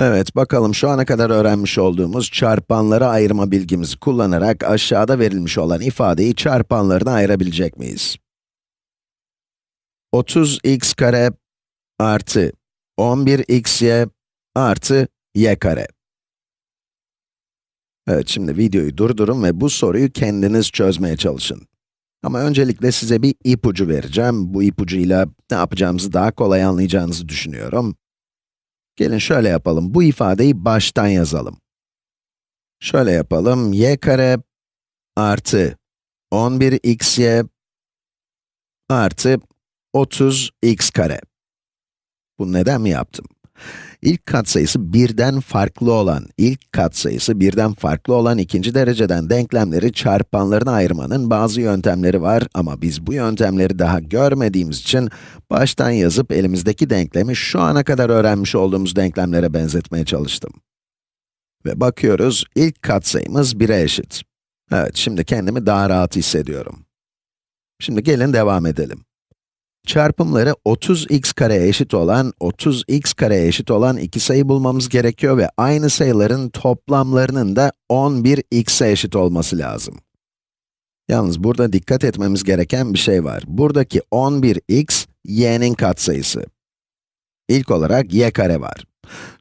Evet, bakalım şu ana kadar öğrenmiş olduğumuz çarpanlara ayırma bilgimizi kullanarak aşağıda verilmiş olan ifadeyi çarpanlarına ayırabilecek miyiz? 30x kare artı 11xy artı y kare. Evet, şimdi videoyu durdurun ve bu soruyu kendiniz çözmeye çalışın. Ama öncelikle size bir ipucu vereceğim. Bu ipucuyla ne yapacağımızı daha kolay anlayacağınızı düşünüyorum. Gelin şöyle yapalım, bu ifadeyi baştan yazalım. Şöyle yapalım, y kare artı 11xy artı 30x kare. Bu neden mi yaptım? İlk katsayısı birden farklı olan, ilk katsayısı birden farklı olan ikinci dereceden denklemleri çarpanlarına ayırmanın bazı yöntemleri var ama biz bu yöntemleri daha görmediğimiz için baştan yazıp elimizdeki denklemi şu ana kadar öğrenmiş olduğumuz denklemlere benzetmeye çalıştım. Ve bakıyoruz, ilk katsayımız 1'e eşit. Evet, şimdi kendimi daha rahat hissediyorum. Şimdi gelin devam edelim. Çarpımları 30x kareye eşit olan, 30x kareye eşit olan iki sayı bulmamız gerekiyor ve aynı sayıların toplamlarının da 11x'e eşit olması lazım. Yalnız burada dikkat etmemiz gereken bir şey var. Buradaki 11x, y'nin katsayısı. İlk olarak y kare var.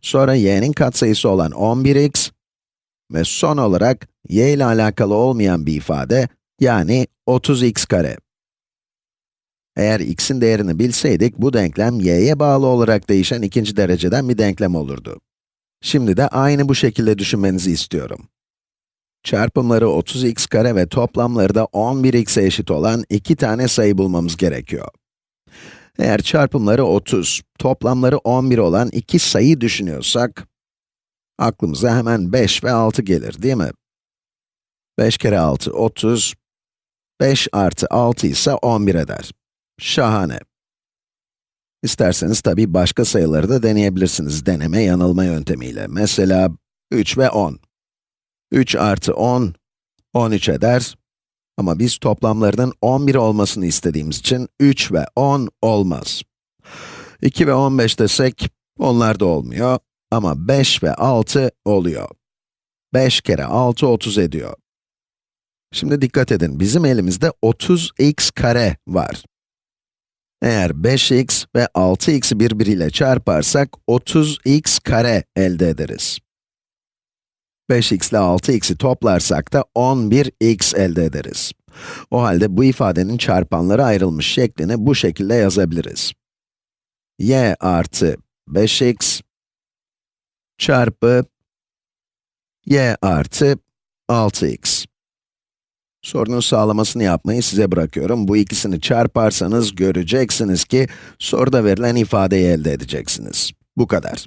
Sonra y'nin katsayısı olan 11x ve son olarak y ile alakalı olmayan bir ifade, yani 30x kare. Eğer x'in değerini bilseydik, bu denklem y'ye bağlı olarak değişen ikinci dereceden bir denklem olurdu. Şimdi de aynı bu şekilde düşünmenizi istiyorum. Çarpımları 30x kare ve toplamları da 11x'e eşit olan iki tane sayı bulmamız gerekiyor. Eğer çarpımları 30, toplamları 11 olan iki sayı düşünüyorsak, aklımıza hemen 5 ve 6 gelir, değil mi? 5 kere 6, 30, 5 artı 6 ise 11 eder. Şahane. İsterseniz tabii başka sayıları da deneyebilirsiniz deneme yanılma yöntemiyle. Mesela 3 ve 10. 3 artı 10, 13 eder. Ama biz toplamlarının 11 olmasını istediğimiz için 3 ve 10 olmaz. 2 ve 15 desek, onlar da olmuyor. Ama 5 ve 6 oluyor. 5 kere 6, 30 ediyor. Şimdi dikkat edin, bizim elimizde 30x kare var. Eğer 5x ve 6x'i birbiriyle çarparsak 30x kare elde ederiz. 5x ile 6x'i toplarsak da 11x elde ederiz. O halde bu ifadenin çarpanları ayrılmış şeklini bu şekilde yazabiliriz. y artı 5x çarpı y artı 6x. Sorunun sağlamasını yapmayı size bırakıyorum. Bu ikisini çarparsanız göreceksiniz ki soruda verilen ifadeyi elde edeceksiniz. Bu kadar.